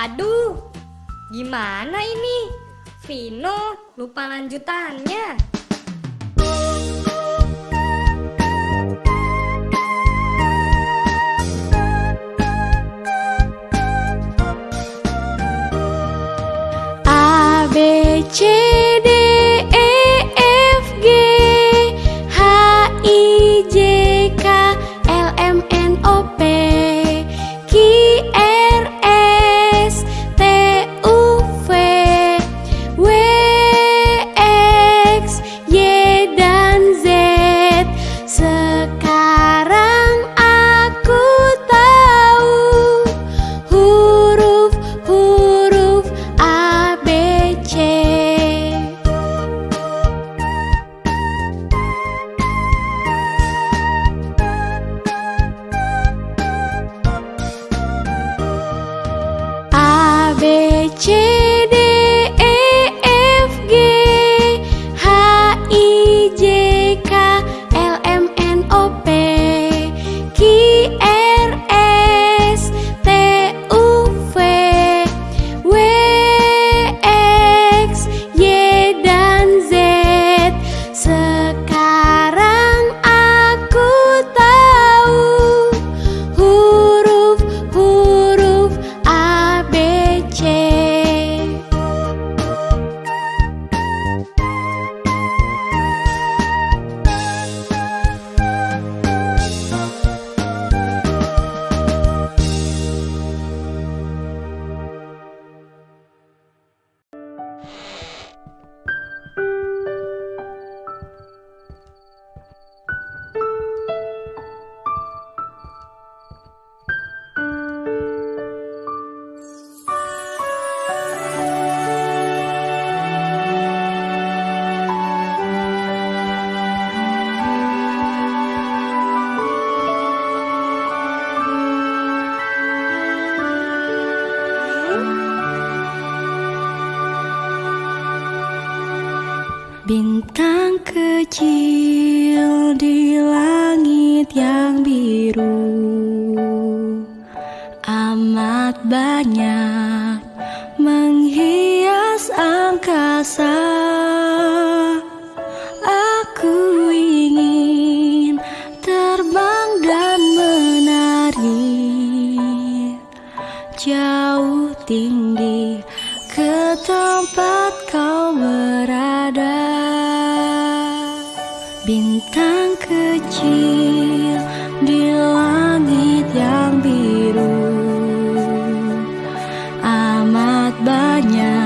Aduh, gimana ini? Vino lupa lanjutannya. Bintang kecil di langit yang biru Amat banyak menghias angkasa. понять.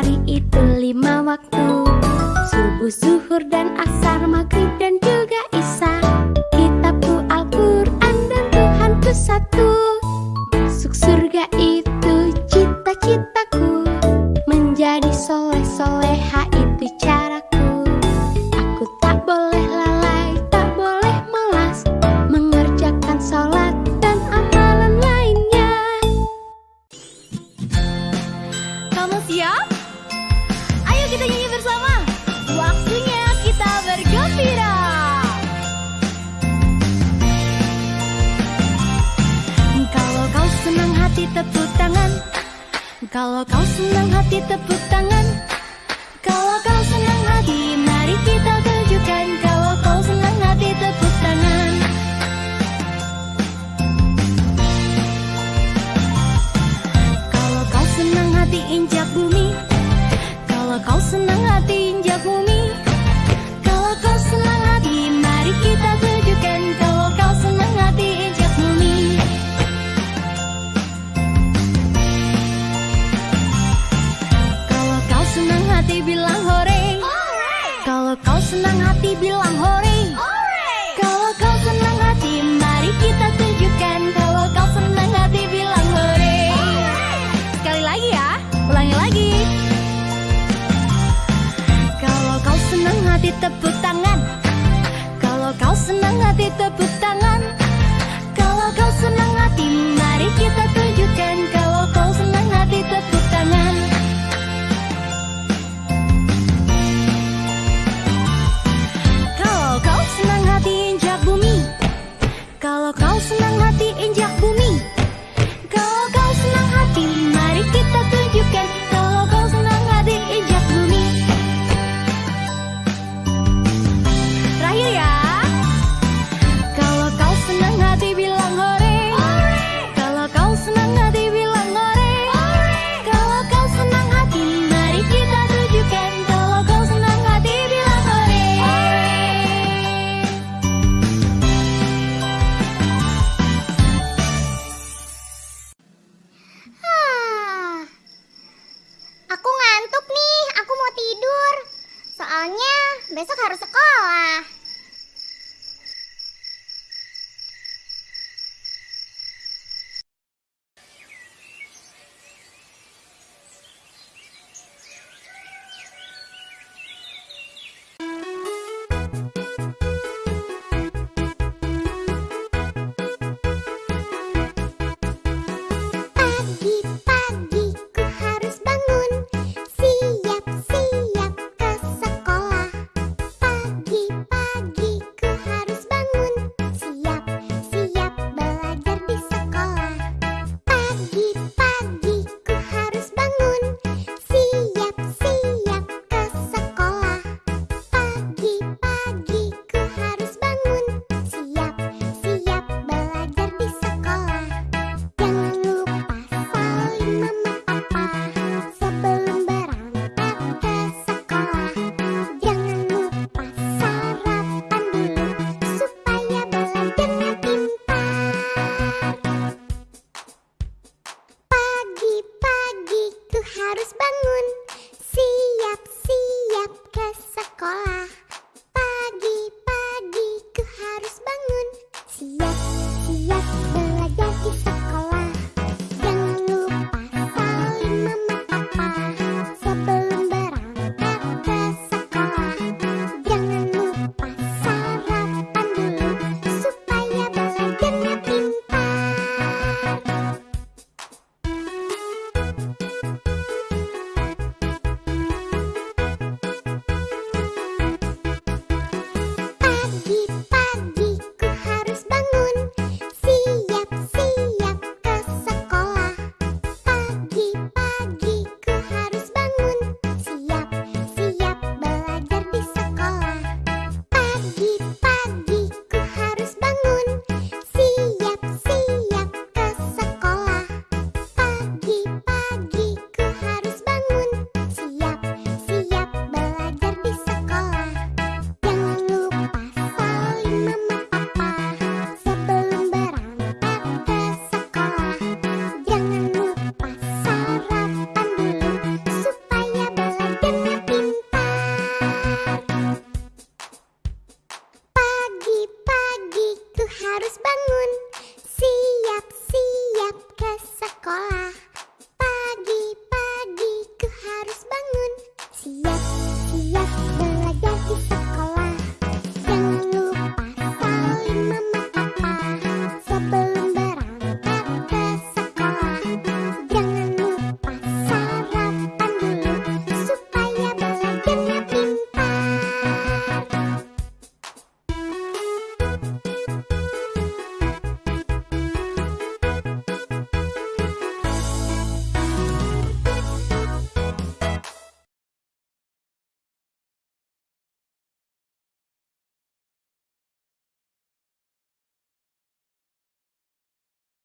hari itu lima waktu. Subuh, zuhur, dan asar, maghrib, dan senang hati tepuk tangan étape harus bangun siap-siap ke sekolah.